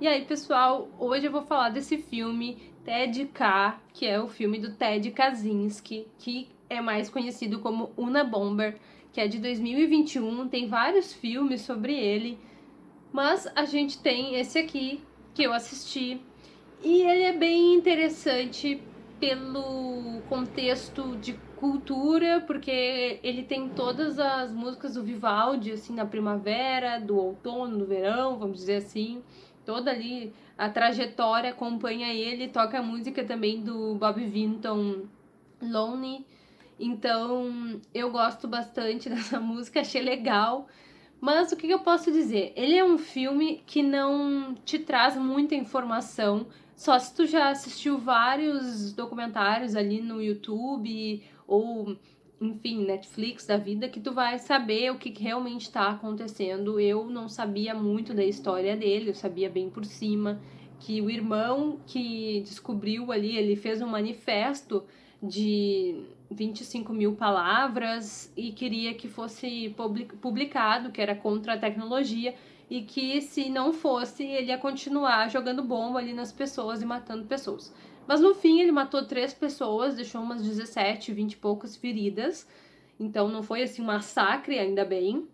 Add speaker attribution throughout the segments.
Speaker 1: E aí, pessoal, hoje eu vou falar desse filme Ted K, que é o filme do Ted Kaczynski, que é mais conhecido como Una Bomber, que é de 2021, tem vários filmes sobre ele, mas a gente tem esse aqui que eu assisti e ele é bem interessante pelo contexto de cultura, porque ele tem todas as músicas do Vivaldi, assim, na primavera, do outono, do verão, vamos dizer assim. Toda ali a trajetória acompanha ele, toca a música também do Bob Vinton, Lonely. Então, eu gosto bastante dessa música, achei legal. Mas o que eu posso dizer? Ele é um filme que não te traz muita informação, só se tu já assistiu vários documentários ali no YouTube ou, enfim, Netflix da vida, que tu vai saber o que realmente está acontecendo. Eu não sabia muito da história dele, eu sabia bem por cima que o irmão que descobriu ali, ele fez um manifesto de 25 mil palavras e queria que fosse publicado, que era contra a tecnologia, e que se não fosse, ele ia continuar jogando bomba ali nas pessoas e matando pessoas. Mas no fim ele matou três pessoas, deixou umas 17, 20 e poucas feridas. Então não foi assim um massacre, ainda bem.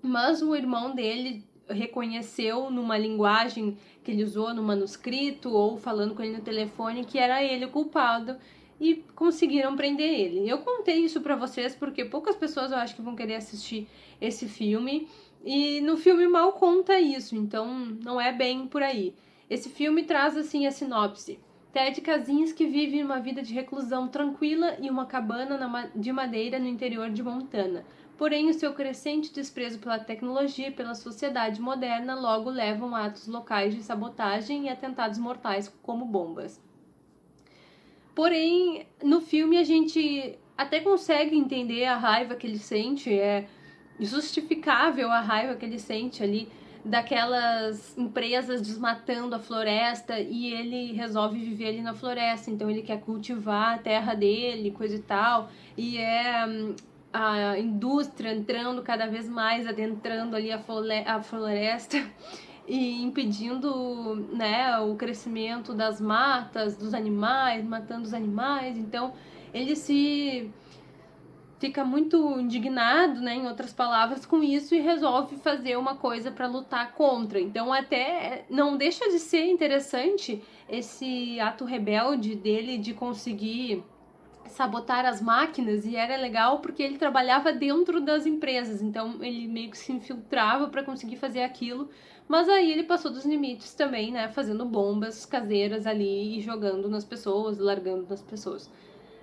Speaker 1: Mas o irmão dele reconheceu numa linguagem que ele usou no manuscrito ou falando com ele no telefone que era ele o culpado e conseguiram prender ele. Eu contei isso para vocês porque poucas pessoas eu acho que vão querer assistir esse filme e no filme mal conta isso, então não é bem por aí. Esse filme traz assim a sinopse. Ted Kaczynski vive uma vida de reclusão tranquila em uma cabana de madeira no interior de Montana. Porém, o seu crescente desprezo pela tecnologia e pela sociedade moderna logo levam a atos locais de sabotagem e atentados mortais como bombas. Porém, no filme a gente até consegue entender a raiva que ele sente, é justificável a raiva que ele sente ali daquelas empresas desmatando a floresta e ele resolve viver ali na floresta, então ele quer cultivar a terra dele, coisa e tal, e é hum, a indústria entrando cada vez mais, adentrando ali a, floresta e impedindo né, o crescimento das matas, dos animais, matando os animais, então ele se fica muito indignado, né, em outras palavras, com isso e resolve fazer uma coisa para lutar contra. Então, até não deixa de ser interessante esse ato rebelde dele de conseguir sabotar as máquinas e era legal porque ele trabalhava dentro das empresas, então ele meio que se infiltrava para conseguir fazer aquilo, mas aí ele passou dos limites também, né, fazendo bombas caseiras ali e jogando nas pessoas, largando nas pessoas.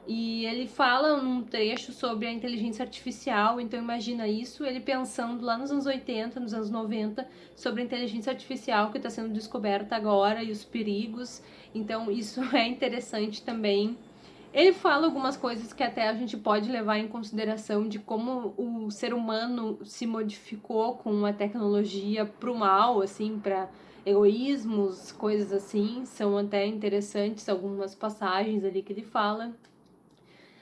Speaker 1: E ele fala num trecho sobre a inteligência artificial, então imagina isso, ele pensando lá nos anos 80, nos anos 90, sobre a inteligência artificial que está sendo descoberta agora e os perigos. Então isso é interessante também. Ele fala algumas coisas que até a gente pode levar em consideração de como o ser humano se modificou com a tecnologia para o mal, assim, para egoísmos, coisas assim. São até interessantes algumas passagens ali que ele fala.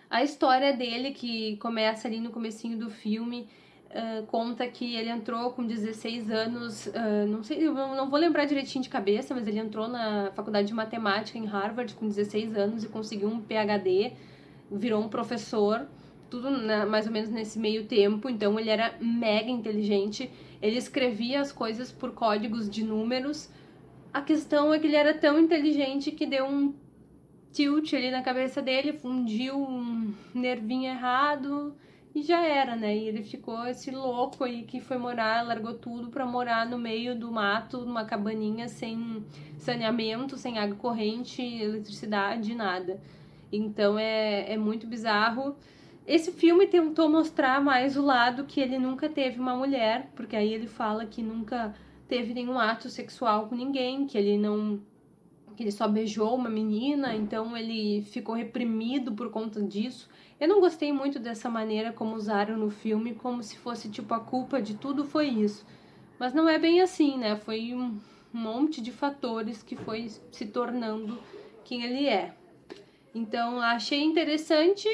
Speaker 1: A história dele, que começa ali no comecinho do filme, uh, conta que ele entrou com 16 anos, uh, não sei, não vou lembrar direitinho de cabeça, mas ele entrou na faculdade de matemática em Harvard com 16 anos e conseguiu um PhD, virou um professor, tudo na, mais ou menos nesse meio tempo, então ele era mega inteligente, ele escrevia as coisas por códigos de números. A questão é que ele era tão inteligente que deu um tilt ali na cabeça dele, fundiu um nervinho errado e já era, né? E ele ficou esse louco aí que foi morar, largou tudo para morar no meio do mato, numa cabaninha sem saneamento, sem água corrente, eletricidade, nada. Então é, é muito bizarro. Esse filme tentou mostrar mais o lado que ele nunca teve uma mulher, porque aí ele fala que nunca teve nenhum ato sexual com ninguém, que ele não que ele só beijou uma menina, então ele ficou reprimido por conta disso. Eu não gostei muito dessa maneira como usaram no filme, como se fosse tipo a culpa de tudo foi isso. Mas não é bem assim, né? Foi um monte de fatores que foi se tornando quem ele é. Então achei interessante,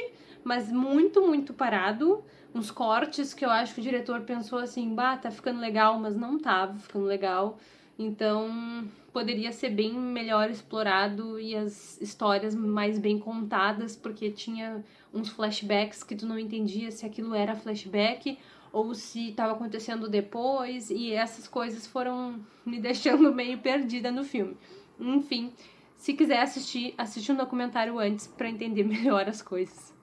Speaker 1: mas muito, muito parado. Uns cortes que eu acho que o diretor pensou assim, bah, tá ficando legal, mas não tava ficando legal. Então, poderia ser bem melhor explorado e as histórias mais bem contadas, porque tinha uns flashbacks que tu não entendia se aquilo era flashback ou se estava acontecendo depois, e essas coisas foram me deixando meio perdida no filme. Enfim, se quiser assistir, assiste um documentário antes para entender melhor as coisas.